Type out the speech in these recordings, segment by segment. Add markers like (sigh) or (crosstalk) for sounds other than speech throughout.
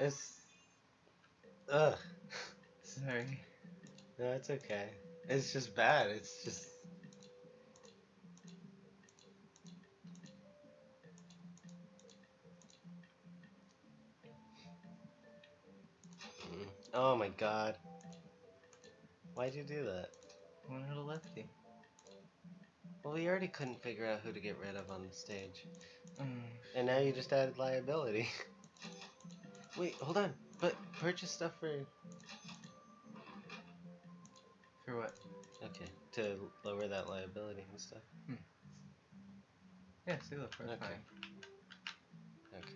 It's. Ugh. Sorry. No, it's okay. It's just bad. It's just. Mm. Oh my god. Why'd you do that? Wanted a lefty. Well, we already couldn't figure out who to get rid of on the stage. Mm. And now you just added liability. (laughs) Wait, hold on. But purchase stuff for. For what? Okay, to lower that liability and stuff. Hmm. Yeah, see, look, we're Okay. fine. Okay.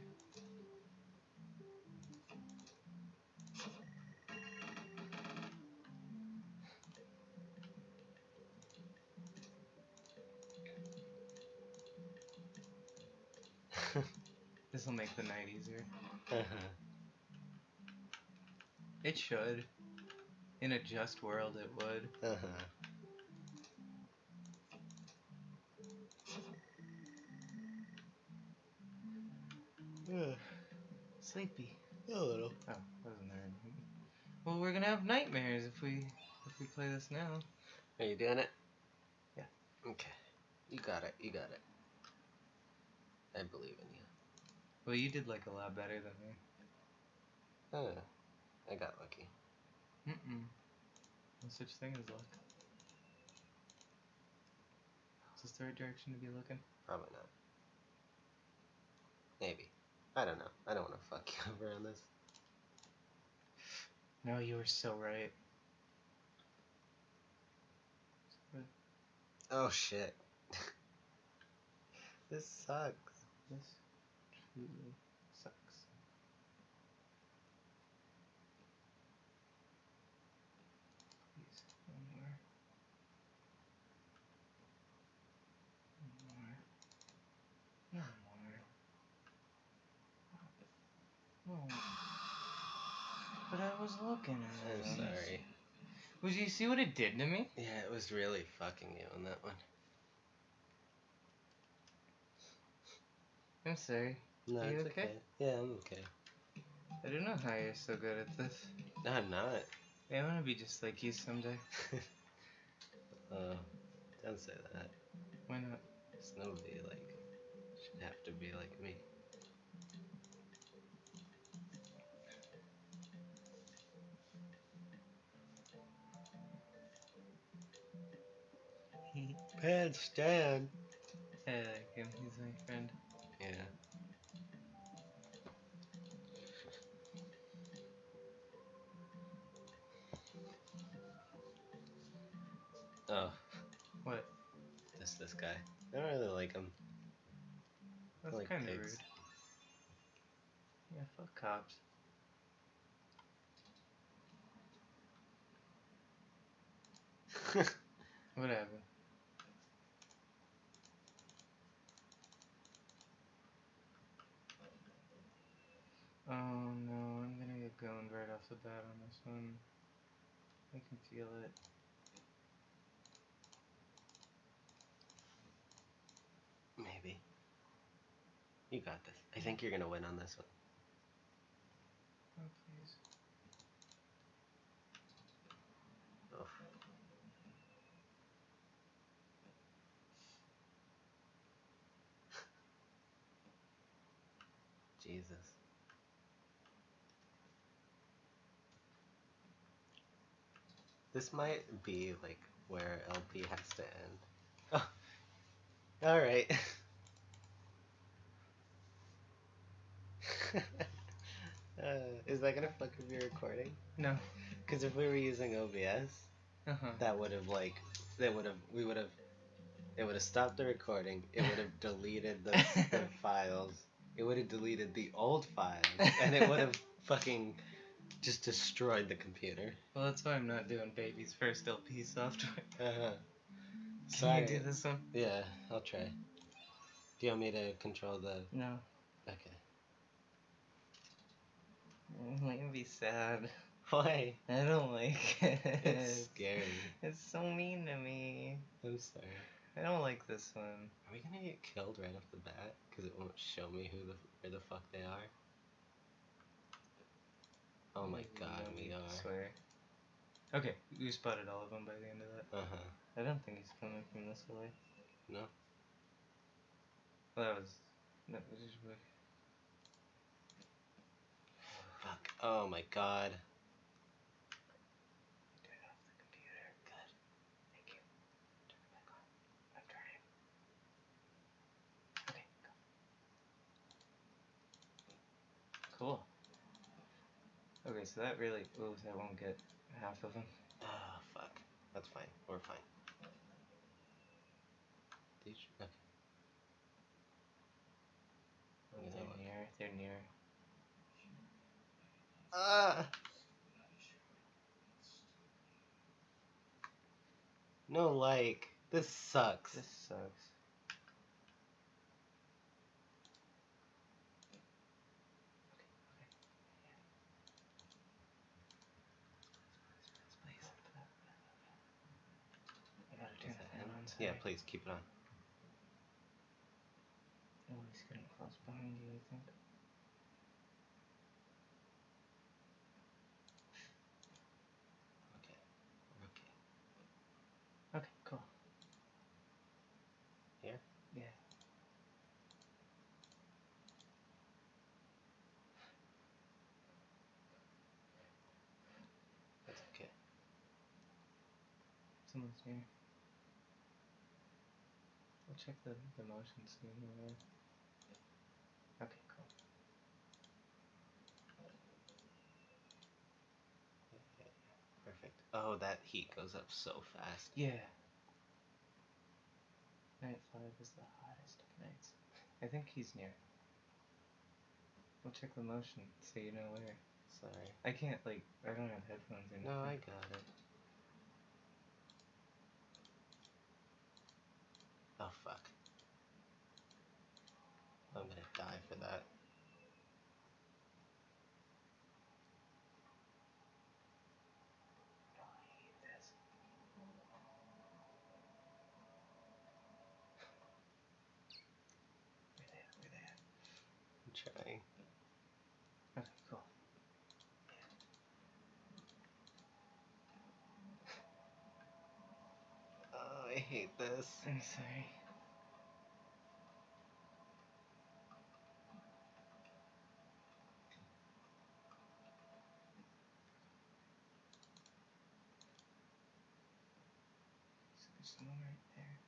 (laughs) This will make the night easier. (laughs) Uh-huh. It should. In a just world, it would. Uh-huh. Yeah, Sleepy. a little. Oh, wasn't there? any- Well, we're gonna have nightmares if we if we play this now. Are you doing it? Yeah. Okay. You got it. You got it. I believe in you. Well, you did like a lot better than me. Oh, I got lucky. Mm-mm. No such thing as luck. Is this the right direction to be looking? Probably not. Maybe. I don't know. I don't want to fuck (laughs) you over on this. No, you were so right. Oh shit. (laughs) this sucks. This truly sucks. Please, no more. No more. No No. (sighs) But I was looking at I'm sorry. Was you see what it did to me? Yeah, it was really fucking you on that one. I'm sorry. No, Are you it's okay? okay? Yeah, I'm okay. I don't know how you're so good at this. No, I'm not. I want to be just like you someday. uh, (laughs) don't say that. Why not? 'Cause nobody, like, should have to be like me. Bad Stan. I like him. He's my friend. Yeah. Oh, What? just this guy. I don't really like him. That's like kind of pigs. rude. Yeah, fuck cops. (laughs) Whatever. Oh no, I'm gonna get going right off the bat on this one. I can feel it. Maybe. You got this. I think you're gonna win on this one. Oh, please. Oh. (laughs) Jesus. This might be like where LP has to end. Oh. Alright. (laughs) uh, is that gonna fuck up your recording? No. Because if we were using OBS, Uh huh. that would have like that would have we would have it would have stopped the recording it would have deleted the, the (laughs) files it would have deleted the old files and it would have (laughs) fucking just destroyed the computer Well, that's why I'm not doing baby's first LP software. uh-huh. Can Sorry. you do this one? yeah i'll try do you want me to control the No. okay It might be sad. why I don't like it. it's scary It's so mean to me. i'm sorry I don't like this one. are we gonna get killed right off the bat because it won't show me who the where the fuck they are Oh my god, we are. Swear. Okay, you spotted all of them by the end of that. Uh huh. I don't think he's coming from this way. No? Well, that was. That was just weird. Fuck. Oh my god. Turn off the computer. Good. Thank you. Turn it back on. I'm trying. Okay, go. Cool. So that really. Ooh, that won't get half of them. Oh, fuck. That's fine. We're fine. Did you? Okay. Oh, they're look. near. They're near. Ah! No like. This sucks. This sucks. I gotta turn Is the that fan him? on. Yeah, please keep it on. Oh, he's getting close behind you, I think. Okay. Okay. Okay, cool. Here? Yeah. That's okay. Someone's near. We'll check the, the motion soon. Or... Okay, cool. Perfect. Oh, that heat goes up so fast. Yeah. Night 5 is the hottest of nights. I think he's near. We'll check the motion so you know where. Sorry. I can't, like, I don't have headphones or No, I got it. Fuck. I'm gonna die for that. I hate this. Where they at? Where they at? I'm trying. Okay, cool. (laughs) Oh, I hate this. I'm sorry. Right there.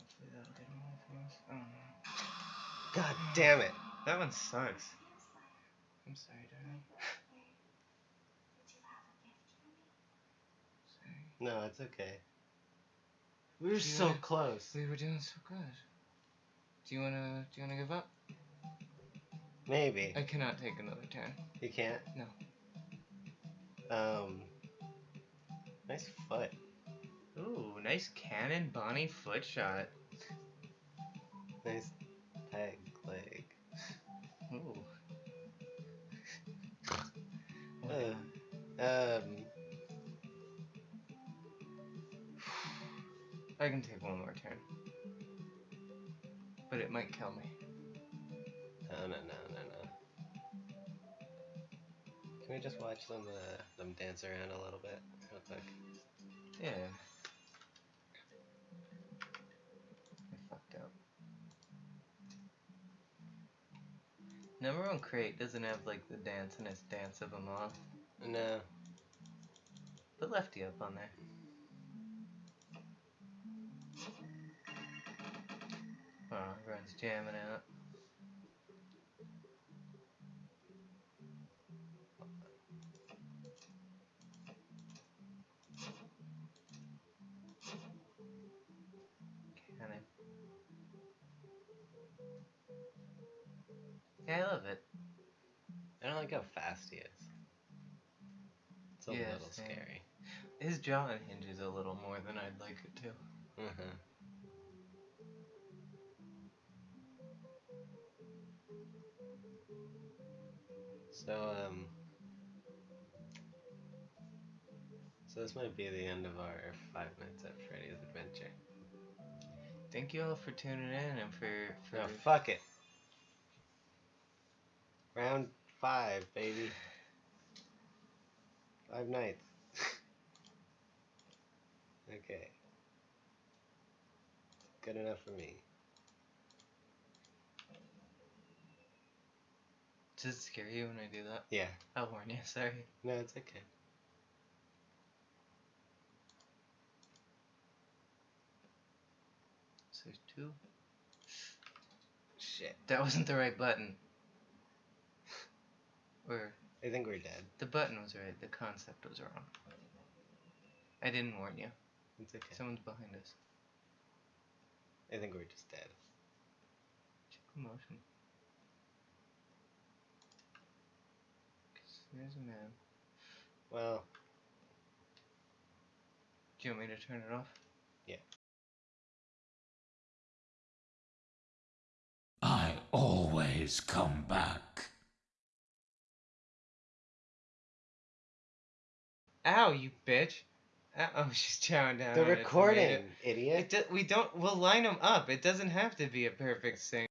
Hopefully that'll get him away from us. Oh no. God damn it. That one sucks. I'm sorry, darling. Sorry. No, it's okay. We were so wanna- close. We were doing so good. Do you wanna do you wanna give up? Maybe. I cannot take another turn. You can't? No. Um. Nice foot. Ooh, nice cannon Bonnie foot shot. Nice peg leg. Ooh. Uh, um. I can take one more turn. But it might kill me. Can we just watch them, uh, them dance around a little bit, real quick? Yeah. I fucked up. Number one crate doesn't have like the dancinest dance of them all. No. Put Lefty up on there. Oh, everyone's jamming out. I don't like how fast he is. It's a Yeah, little same. scary. His jaw hinges a little more than I'd like it to. Uh-huh. So, um... So this might be the end of our Five Nights at Freddy's adventure. Thank you all for tuning in and for for No, fuck it. Round five, baby. Five nights. (laughs) okay. Good enough for me. Does it scare you when I do that? Yeah. I'll warn you. Sorry. No, it's okay. So two. Shit. That wasn't the right button. Or I think we're dead. the button was right. The concept was wrong. I didn't warn you. It's okay. Someone's behind us. I think we're just dead. Check the motion. 'Cause there's a man. Well, Do you want me to turn it off? Yeah. I always come back. Ow, you bitch! Oh, (laughs) she's chowing down. the recording, idiot. It do, we don't. We'll line them up. It doesn't have to be a perfect sync.